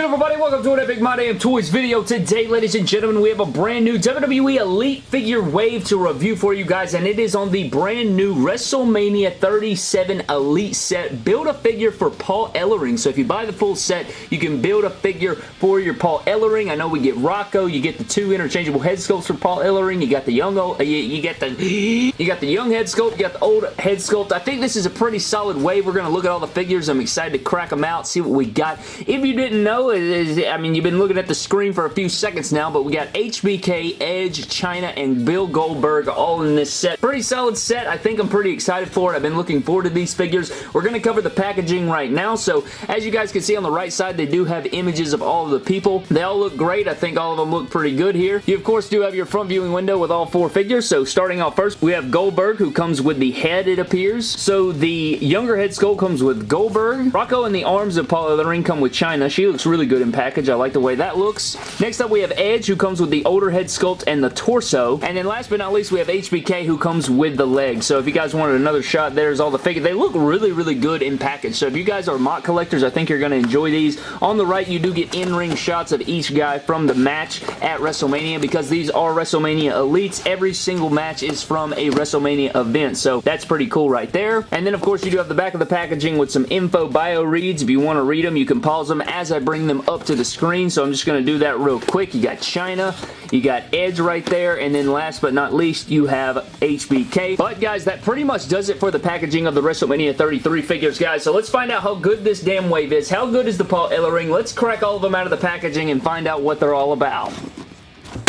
good everybody? Welcome to an Epic My Damn Toys video. Today, ladies and gentlemen, we have a brand new WWE Elite figure wave to review for you guys, and it is on the brand new WrestleMania 37 Elite set. Build a figure for Paul Ellering. So if you buy the full set, you can build a figure for your Paul Ellering. I know we get Rocco, you get the two interchangeable head sculpts for Paul Ellering, you got the young old, uh, you, you get the you got the young head sculpt, you got the old head sculpt. I think this is a pretty solid wave. We're going to look at all the figures. I'm excited to crack them out, see what we got. If you didn't know, I mean, you've been looking at the screen for a few seconds now, but we got HBK, Edge, Chyna, and Bill Goldberg all in this set. Pretty solid set. I think I'm pretty excited for it. I've been looking forward to these figures. We're going to cover the packaging right now, so as you guys can see on the right side, they do have images of all of the people. They all look great. I think all of them look pretty good here. You, of course, do have your front viewing window with all four figures, so starting off first, we have Goldberg, who comes with the head, it appears. So the younger head skull comes with Goldberg. Rocco and the arms of Paul Ellering come with Chyna. She looks really good in package. I like the way that looks. Next up, we have Edge, who comes with the older head sculpt and the torso. And then last but not least, we have HBK, who comes with the legs. So if you guys wanted another shot, there's all the figures. They look really, really good in package. So if you guys are MOC collectors, I think you're going to enjoy these. On the right, you do get in-ring shots of each guy from the match at WrestleMania because these are WrestleMania Elites. Every single match is from a WrestleMania event. So that's pretty cool right there. And then, of course, you do have the back of the packaging with some info bio reads. If you want to read them, you can pause them as I bring them up to the screen. So I'm just going to do that real quick. You got Chyna, you got Edge right there, and then last but not least, you have HBK. But guys, that pretty much does it for the packaging of the WrestleMania 33 figures, guys. So let's find out how good this damn wave is. How good is the Paul Ellering? Let's crack all of them out of the packaging and find out what they're all about.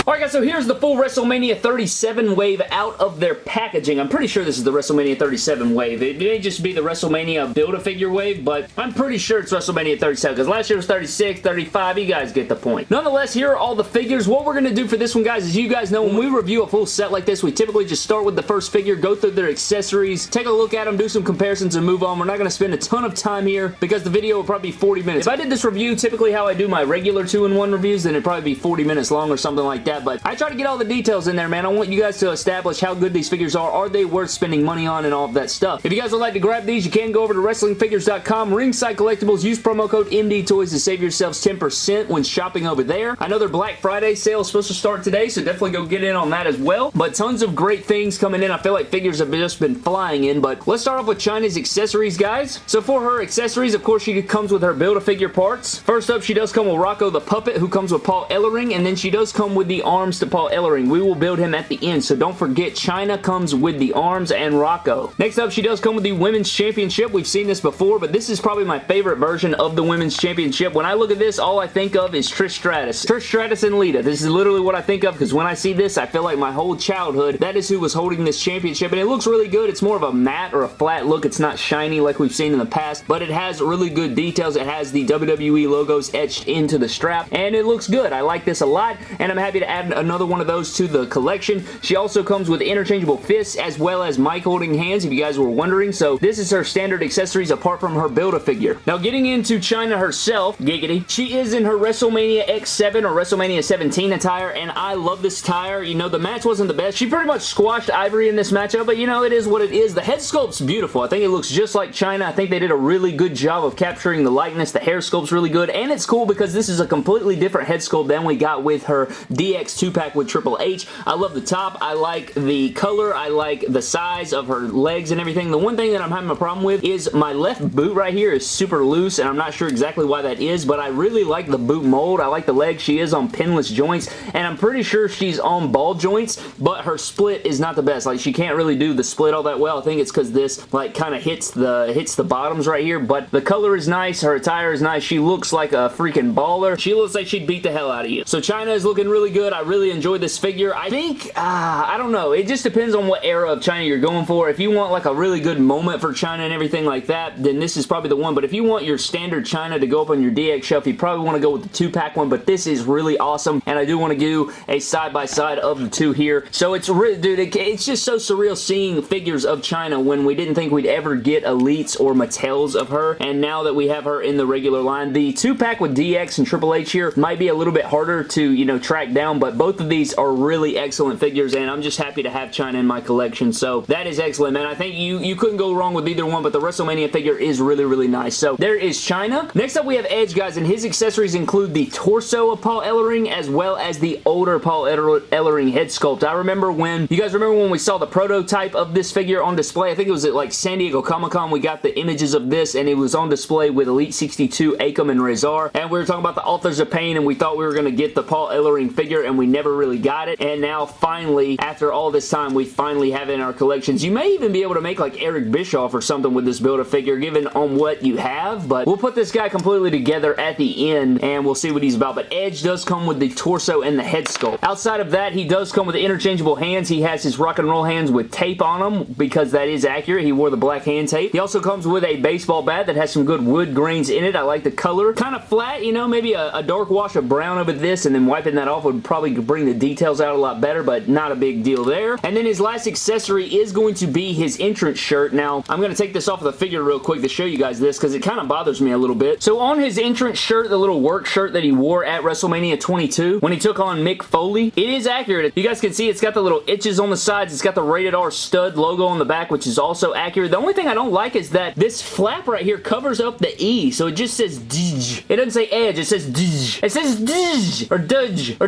Alright guys, so here's the full WrestleMania 37 wave out of their packaging. I'm pretty sure this is the WrestleMania 37 wave. It may just be the WrestleMania Build-A-Figure wave, but I'm pretty sure it's WrestleMania 37 because last year was 36, 35. You guys get the point. Nonetheless, here are all the figures. What we're going to do for this one, guys, is you guys know when we review a full set like this, we typically just start with the first figure, go through their accessories, take a look at them, do some comparisons, and move on. We're not going to spend a ton of time here because the video will probably be 40 minutes. If I did this review typically how I do my regular 2-in-1 reviews, then it'd probably be 40 minutes long or something like that, but I try to get all the details in there, man. I want you guys to establish how good these figures are. Are they worth spending money on and all of that stuff? If you guys would like to grab these, you can go over to WrestlingFigures.com, Ringside Collectibles, use promo code MDTOYS to save yourselves 10% when shopping over there. I know their Black Friday sale is supposed to start today, so definitely go get in on that as well. But tons of great things coming in. I feel like figures have just been flying in, but let's start off with Chyna's accessories, guys. So for her accessories, of course, she comes with her Build-A-Figure parts. First up, she does come with Rocco the Puppet, who comes with Paul Ellering, and then she does come with the arms to Paul Ellering. We will build him at the end, so don't forget Chyna comes with the arms and Rocco. Next up, she does come with the Women's Championship. We've seen this before, but this is probably my favorite version of the Women's Championship. When I look at this, all I think of is Trish Stratus. Trish Stratus and Lita. This is literally what I think of because when I see this, I feel like my whole childhood, that is who was holding this championship, and it looks really good. It's more of a matte or a flat look. It's not shiny like we've seen in the past, but it has really good details. It has the WWE logos etched into the strap, and it looks good. I like this a lot, and I'm happy to add another one of those to the collection. She also comes with interchangeable fists as well as mic holding hands if you guys were wondering. So this is her standard accessories apart from her Build-A-Figure. Now getting into Chyna herself, giggity, she is in her WrestleMania X7 or WrestleMania 17 attire and I love this attire. You know, the match wasn't the best. She pretty much squashed Ivory in this matchup, but you know, it is what it is. The head sculpt's beautiful. I think it looks just like Chyna. I think they did a really good job of capturing the likeness. The hair sculpt's really good and it's cool because this is a completely different head sculpt than we got with her DX 2-pack with Triple H. I love the top. I like the color. I like the size of her legs and everything. The one thing that I'm having a problem with is my left boot right here is super loose and I'm not sure exactly why that is, but I really like the boot mold. I like the leg. She is on pinless joints and I'm pretty sure she's on ball joints, but her split is not the best. Like she can't really do the split all that well. I think it's because this like kind of hits the hits the bottoms right here, but the color is nice. Her attire is nice. She looks like a freaking baller. She looks like she'd beat the hell out of you. So Chyna is looking really good. I really enjoyed this figure. I think, uh, I don't know. It just depends on what era of Chyna you're going for. If you want like a really good moment for Chyna and everything like that, then this is probably the one. But if you want your standard Chyna to go up on your DX shelf, you probably want to go with the two-pack one. But this is really awesome, and I do want to do a side-by-side -side of the two here. So it's, really, dude, it, it's just so surreal seeing figures of Chyna when we didn't think we'd ever get Elites or Mattels of her, and now that we have her in the regular line, the two-pack with DX and Triple H here might be a little bit harder to, you know, track down, but both of these are really excellent figures, and I'm just happy to have Chyna in my collection, so that is excellent, man. I think you, you couldn't go wrong with either one, but the WrestleMania figure is really, really nice. So there is Chyna. Next up, we have Edge, guys, and his accessories include the torso of Paul Ellering as well as the older Paul Ellering head sculpt. I remember when, you guys remember when we saw the prototype of this figure on display? I think it was at like San Diego Comic-Con. We got the images of this, and it was on display with Elite 62, Akam, and Rezar, and we were talking about the Authors of Pain, and we thought we were going to get the Paul Ellering figure, and we never really got it, and now finally, after all this time, we finally have it in our collections. You may even be able to make like Eric Bischoff or something with this Build-A-Figure, given on what you have, but we'll put this guy completely together at the end, and we'll see what he's about, but Edge does come with the torso and the head sculpt. Outside of that, he does come with interchangeable hands. He has his rock and roll hands with tape on them, because that is accurate. He wore the black hand tape. He also comes with a baseball bat that has some good wood grains in it. I like the color. Kind of flat, you know, maybe a, a dark wash of brown over this, and then wiping that off would probably bring the details out a lot better, but not a big deal there. And then his last accessory is going to be his entrance shirt. Now, I'm going to take this off of the figure real quick to show you guys this because it kind of bothers me a little bit. So on his entrance shirt, the little work shirt that he wore at WrestleMania 22, when he took on Mick Foley, it is accurate. You guys can see it's got the little itches on the sides. It's got the rated R stud logo on the back, which is also accurate. The only thing I don't like is that this flap right here covers up the E, so it just says Dj. It doesn't say edge, it says Dj. It says Dj, or Dudge, or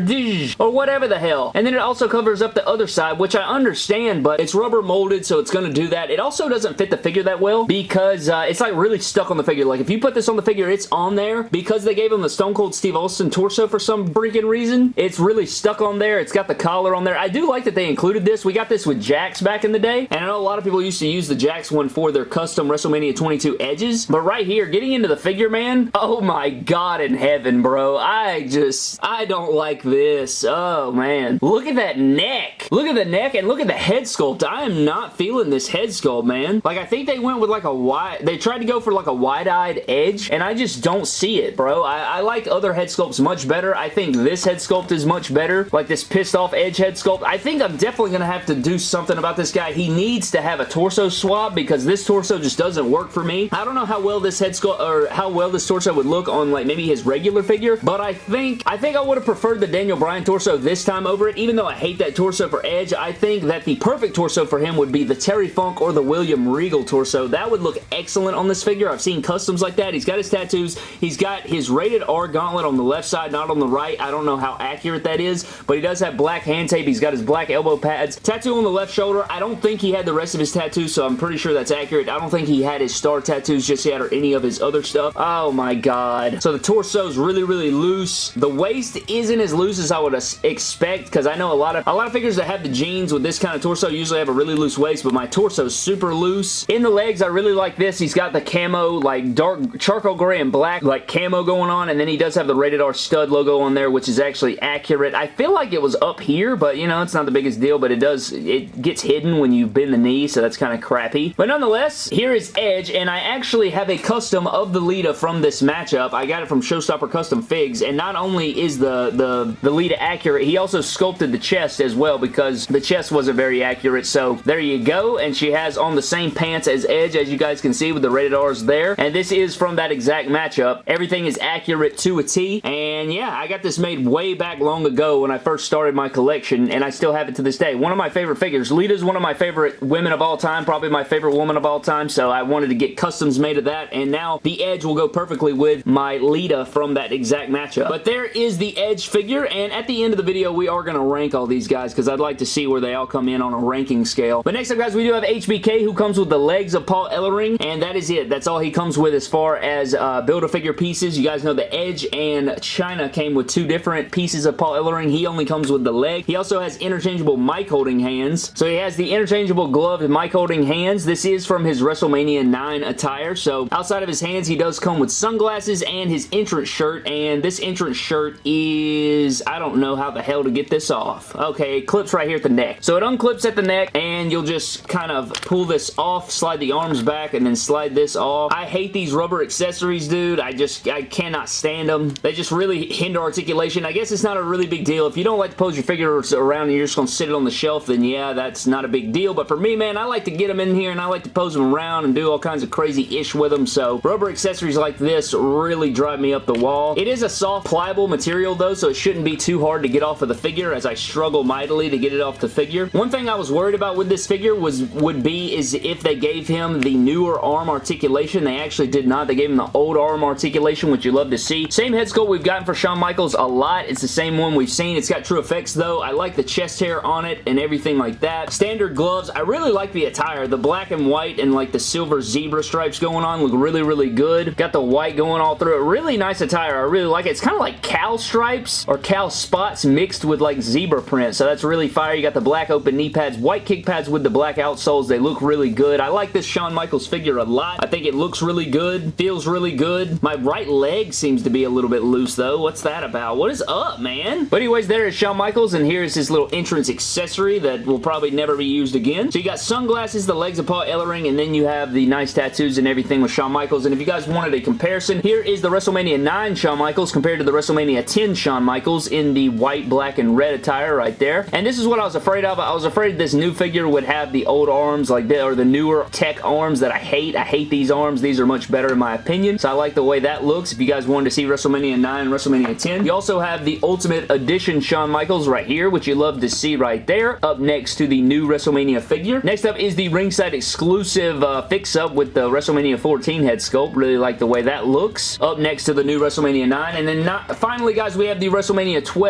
Or whatever the hell. And then it also covers up the other side, which I understand, but it's rubber molded, so it's going to do that. It also doesn't fit the figure that well because uh, it's like really stuck on the figure. Like if you put this on the figure, it's on there. Because they gave him the Stone Cold Steve Austin torso for some freaking reason, it's really stuck on there. It's got the collar on there. I do like that they included this. We got this with Jakks back in the day, and I know a lot of people used to use the Jakks one for their custom WrestleMania 22 edges, but right here, getting into the figure, man, oh my god in heaven, bro. I just, I don't like this. Oh, man. Look at that neck. Look at the neck and look at the head sculpt. I am not feeling this head sculpt, man. Like, I think they went with like a wide, they tried to go for like a wide-eyed edge, and I just don't see it, bro. I, I like other head sculpts much better. I think this head sculpt is much better. Like this pissed off edge head sculpt. I think I'm definitely going to have to do something about this guy. He needs to have a torso swap because this torso just doesn't work for me. I don't know how well this head sculpt, or how well this torso would look on like maybe his regular figure, but I think, I think I would have preferred the Daniel Bryan torso this time over it. Even though I hate that torso for Edge, I think that the perfect torso for him would be the Terry Funk or the William Regal torso. That would look excellent on this figure. I've seen customs like that. He's got his tattoos. He's got his rated R gauntlet on the left side, not on the right. I don't know how accurate that is, but he does have black hand tape. He's got his black elbow pads. Tattoo on the left shoulder. I don't think he had the rest of his tattoos, so I'm pretty sure that's accurate. I don't think he had his star tattoos just yet or any of his other stuff. Oh my god. So the torso is really, really loose. The waist isn't as loose as I would expect because I know a lot of a lot of figures that have the jeans with this kind of torso usually have a really loose waist, but my torso is super loose. In the legs, I really like this. He's got the camo, like dark charcoal gray and black, like camo going on, and then he does have the rated R stud logo on there, which is actually accurate. I feel like it was up here, but you know, it's not the biggest deal, but it does, it gets hidden when you bend the knee, so that's kind of crappy. But nonetheless, here is Edge, and I actually have a custom of the Lita from this matchup. I got it from Showstopper Custom Figs, and not only is the, the, the Lita accurate, he also sculpted the chest as well because the chest wasn't very accurate, so there you go, and she has on the same pants as Edge, as you guys can see with the rated R's there, and this is from that exact matchup. Everything is accurate to a T, and yeah, I got this made way back long ago when I first started my collection, and I still have it to this day. One of my favorite figures. Lita's one of my favorite women of all time, probably my favorite woman of all time, so I wanted to get customs made of that, and now the Edge will go perfectly with my Lita from that exact matchup. But there is the Edge figure, and at the end of the video, we are going to rank all these guys, because I'd like to see where they all come in on a ranking scale. But next up, guys, we do have HBK, who comes with the legs of Paul Ellering, and that is it. That's all he comes with as far as uh, Build-A-Figure pieces. You guys know the Edge and Chyna came with two different pieces of Paul Ellering. He only comes with the leg. He also has interchangeable mic holding hands. So he has the interchangeable gloved mic holding hands. This is from his WrestleMania 9 attire. So outside of his hands, he does come with sunglasses and his entrance shirt. And this entrance shirt is, I don't know how the hell to get this off. Okay, it clips right here at the neck. So it unclips at the neck and you'll just kind of pull this off, slide the arms back, and then slide this off. I hate these rubber accessories, dude. I just, I cannot stand them. They just really hinder articulation. I guess it's not a really big deal. If you don't like to pose your figures around and you're just going to sit it on the shelf, then yeah, that's not a big deal. But for me, man, I like to get them in here and I like to pose them around and do all kinds of crazy ish with them. So rubber accessories like this really drive me up the wall. It is a soft, pliable material though, so it shouldn't be too hard to get off of the figure as I struggle mightily to get it off the figure. One thing I was worried about with this figure was would be is if they gave him the newer arm articulation. They actually did not. They gave him the old arm articulation, which you love to see. Same head sculpt we've gotten for Shawn Michaels a lot. It's the same one we've seen. It's got TrueFX though. I like the chest hair on it and everything like that. Standard gloves. I really like the attire. The black and white and like the silver zebra stripes going on look really, really good. Got the white going all through it. Really nice attire. I really like it. It's kind of like cow stripes or cow spots mixed with like zebra print. So that's really fire. You got the black open knee pads, white kick pads with the black outsoles. They look really good. I like this Shawn Michaels figure a lot. I think it looks really good. Feels really good. My right leg seems to be a little bit loose though. What's that about? What is up, man? But anyways, there is Shawn Michaels and here's his little entrance accessory that will probably never be used again. So you got sunglasses, the legs of Paul Ellering, and then you have the nice tattoos and everything with Shawn Michaels. And if you guys wanted a comparison, here is the WrestleMania 9 Shawn Michaels compared to the WrestleMania 10 Shawn Michaels in the white, black, and red attire right there. And this is what I was afraid of. I was afraid this new figure would have the old arms like that, or the newer tech arms that I hate. I hate these arms. These are much better in my opinion. So I like the way that looks. If you guys wanted to see WrestleMania 9 and WrestleMania 10. You also have the Ultimate Edition Shawn Michaels right here, which you love to see right there. Up next to the new WrestleMania figure. Next up is the ringside exclusive uh, fix-up with the WrestleMania 14 head sculpt. Really like the way that looks. Up next to the new WrestleMania 9. And then not, finally, guys, we have the WrestleMania 12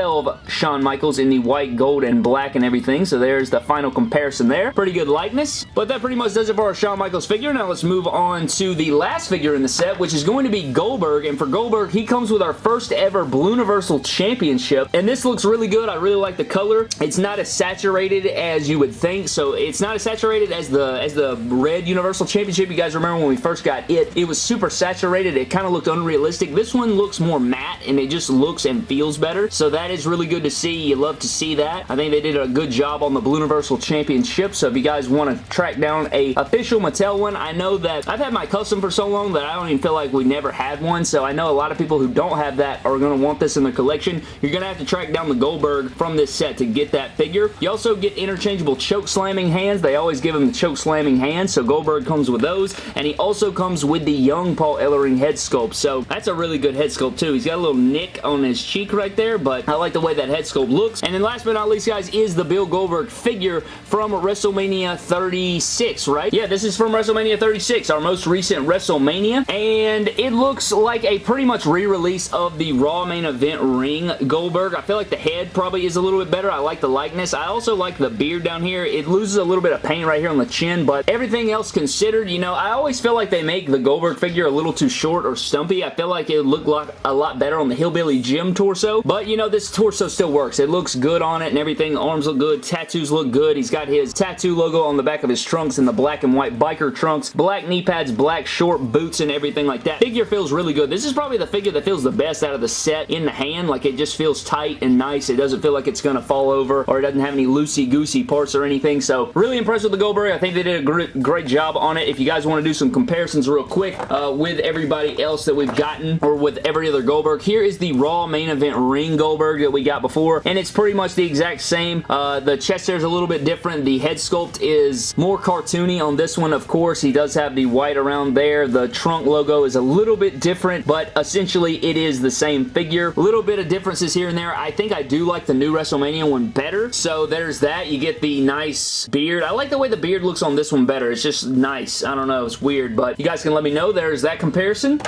Shawn Michaels in the white, gold, and black and everything. So there's the final comparison there. Pretty good likeness. But that pretty much does it for our Shawn Michaels figure. Now let's move on to the last figure in the set, which is going to be Goldberg. And for Goldberg, he comes with our first ever Blue Universal Championship. And this looks really good. I really like the color. It's not as saturated as you would think. So it's not as saturated as the as the red Universal Championship. You guys remember when we first got it, it was super saturated. It kind of looked unrealistic. This one looks more matte and it just looks and feels better. So that is really good to see. You love to see that. I think they did a good job on the Blue Universal Championship. So if you guys want to track down a official Mattel one, I know that I've had my custom for so long that I don't even feel like we never had one. So I know a lot of people who don't have that are going to want this in their collection. You're going to have to track down the Goldberg from this set to get that figure. You also get interchangeable choke slamming hands. They always give him the choke slamming hands. So Goldberg comes with those. And he also comes with the young Paul Ellering head sculpt. So that's a really good head sculpt too. He's got a little nick on his cheek right there. But I like the way that head sculpt looks. And then last but not least, guys, is the Bill Goldberg figure from WrestleMania 36, right? Yeah, this is from WrestleMania 36, our most recent WrestleMania. And it looks like a pretty much re-release of the Raw main event ring Goldberg. I feel like the head probably is a little bit better. I like the likeness. I also like the beard down here. It loses a little bit of paint right here on the chin, but everything else considered, you know, I always feel like they make the Goldberg figure a little too short or stumpy. I feel like it would look like a lot better on the Hillbilly Jim torso, but you know, this torso still works. It looks good on it and everything. Arms look good. Tattoos look good. He's got his tattoo logo on the back of his trunks in the black and white biker trunks. Black knee pads, black short boots and everything like that. Figure feels really good. This is probably the figure that feels the best out of the set in the hand. Like it just feels tight and nice. It doesn't feel like it's going to fall over or it doesn't have any loosey-goosey parts or anything. So really impressed with the Goldberg. I think they did a great, great job on it. If you guys want to do some comparisons real quick uh, with everybody else that we've gotten or with every other Goldberg, here is the Raw main event ring Goldberg that we got before and it's pretty much the exact same. Uh, the chest hair is a little bit different. The head sculpt is more cartoony on this one, of course. He does have the white around there. The trunk logo is a little bit different, but essentially it is the same figure. A little bit of differences here and there. I think I do like the new WrestleMania one better, so there's that. You get the nice beard. I like the way the beard looks on this one better. It's just nice. I don't know. It's weird, but you guys can let me know. There's that comparison.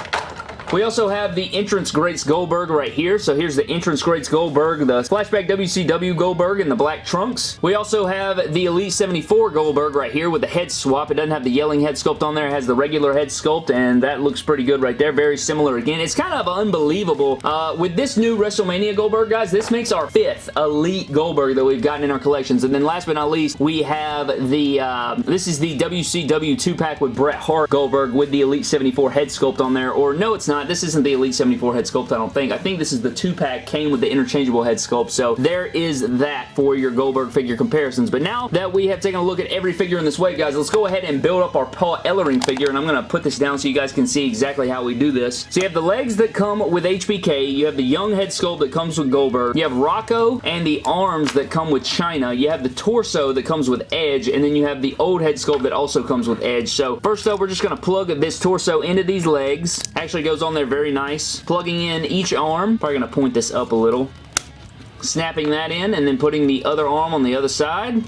We also have the Entrance Greats Goldberg right here. So here's the Entrance Greats Goldberg, the Flashback WCW Goldberg in the black trunks. We also have the Elite 74 Goldberg right here with the head swap. It doesn't have the yelling head sculpt on there. It has the regular head sculpt, and that looks pretty good right there. Very similar again. It's kind of unbelievable. Uh, with this new WrestleMania Goldberg, guys, this makes our fifth Elite Goldberg that we've gotten in our collections. And then last but not least, we have the, uh, this is the WCW 2-pack with Bret Hart Goldberg with the Elite 74 head sculpt on there. Or no, it's not not. This isn't the Elite 74 head sculpt, I don't think. I think this is the 2-pack came with the interchangeable head sculpt. So there is that for your Goldberg figure comparisons. But now that we have taken a look at every figure in this way, guys, let's go ahead and build up our Paul Ellering figure. And I'm going to put this down so you guys can see exactly how we do this. So you have the legs that come with HBK. You have the young head sculpt that comes with Goldberg. You have Rocco and the arms that come with Chyna, You have the torso that comes with Edge. And then you have the old head sculpt that also comes with Edge. So first up, we're just going to plug this torso into these legs. Actually goes on there very nice. Plugging in each arm. Probably going to point this up a little. snapping that in and then putting the other arm on the other side.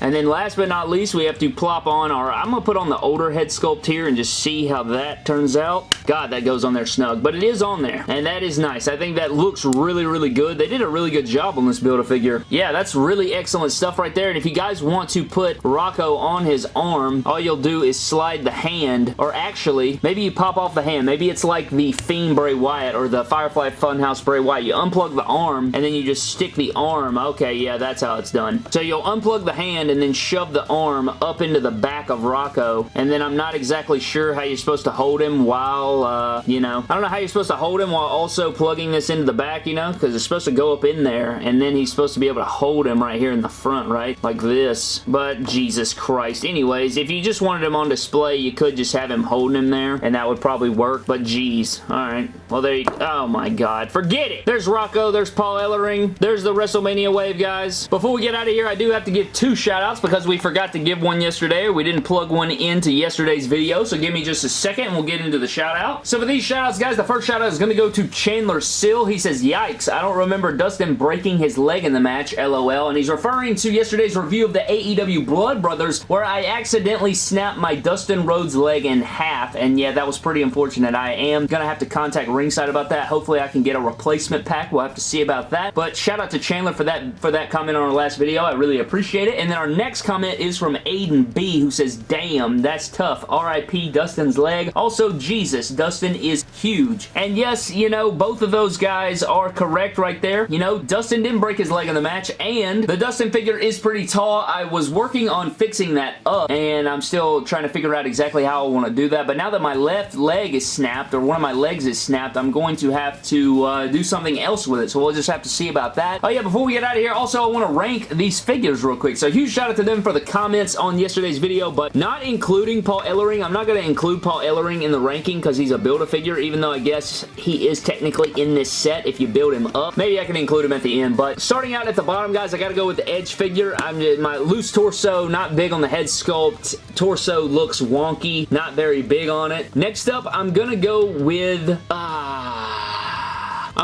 And then last but not least, we have to plop on our, I'm going to put on the older head sculpt here and just see how that turns out. God, that goes on there snug, but it is on there, and that is nice. I think that looks really, really good. They did a really good job on this Build-A-Figure. Yeah, that's really excellent stuff right there, and if you guys want to put Rocco on his arm, all you'll do is slide the hand, or actually, maybe you pop off the hand. Maybe it's like the Fiend Bray Wyatt or the Firefly Funhouse Bray Wyatt. You unplug the arm, and then you just stick the arm. Okay, yeah, that's how it's done. So you'll unplug the hand, hand and then shove the arm up into the back of Rocco. And then I'm not exactly sure how you're supposed to hold him while, uh, you know, I don't know how you're supposed to hold him while also plugging this into the back, you know, because it's supposed to go up in there and then he's supposed to be able to hold him right here in the front, right? Like this. But Jesus Christ. Anyways, if you just wanted him on display, you could just have him holding him there and that would probably work. But geez. Alright. Well, there you. Oh my God. Forget it. There's Rocco. There's Paul Ellering. There's the WrestleMania wave, guys. Before we get out of here, I do have to give two shout shoutouts because we forgot to give one yesterday we didn't plug one into yesterday's video. So give me just a second and we'll get into the shoutout. So for these shoutouts, guys, the first shoutout is going to go to Chandler Sill. He says, yikes, I don't remember Dustin breaking his leg in the match, lol. And he's referring to yesterday's review of the AEW Blood Brothers where I accidentally snapped my Dustin Rhodes leg in half. And yeah, that was pretty unfortunate. I am going to have to contact Ringside about that. Hopefully I can get a replacement pack. We'll have to see about that. But shout out to Chandler for that for that comment on our last video. I really appreciate it. And then our our next comment is from Aiden B who says, Damn, that's tough. RIP Dustin's leg. Also, Jesus, Dustin is huge. And yes, you know, both of those guys are correct right there. You know, Dustin didn't break his leg in the match, and the Dustin figure is pretty tall. I was working on fixing that up, and I'm still trying to figure out exactly how I want to do that. But now that my left leg is snapped, or one of my legs is snapped, I'm going to have to uh, do something else with it. So we'll just have to see about that. Oh yeah, before we get out of here, also I want to rank these figures real quick. So huge shout out to them for the comments on yesterday's video, but not including Paul Ellering. I'm not going to include Paul Ellering in the ranking because he's a Build-A-Figure, even though I guess he is technically in this set if you build him up. Maybe I can include him at the end, but starting out at the bottom, guys, I got to go with the Edge figure. I'm just, my loose torso, not big on the head sculpt. Torso looks wonky, not very big on it. Next up, I'm going to go with... Uh,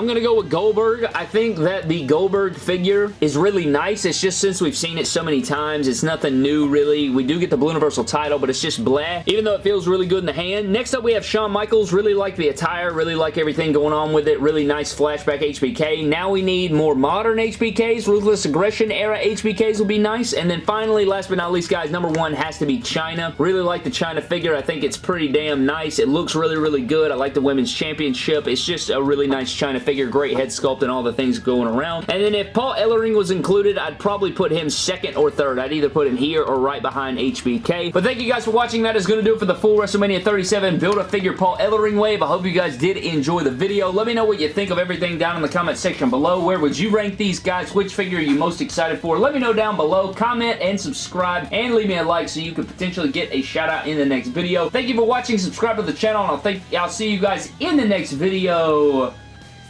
I'm going to go with Goldberg. I think that the Goldberg figure is really nice. It's just since we've seen it so many times, it's nothing new really. We do get the Blue Universal title, but it's just blah, even though it feels really good in the hand. Next up, we have Shawn Michaels. Really like the attire, really like everything going on with it. Really nice flashback HBK. Now we need more modern HBKs. Ruthless Aggression era HBKs will be nice. And then finally, last but not least, guys, number one has to be Chyna. Really like the Chyna figure. I think it's pretty damn nice. It looks really, really good. I like the Women's Championship. It's just a really nice Chyna figure, great head sculpt and all the things going around. And then if Paul Ellering was included, I'd probably put him second or third. I'd either put him here or right behind HBK. But thank you guys for watching. That is going to do it for the full WrestleMania 37 Build-A-Figure Paul Ellering wave. I hope you guys did enjoy the video. Let me know what you think of everything down in the comment section below. Where would you rank these guys? Which figure are you most excited for? Let me know down below. Comment and subscribe and leave me a like so you could potentially get a shout out in the next video. Thank you for watching. Subscribe to the channel and I'll, think, I'll see you guys in the next video.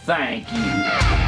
Thank you.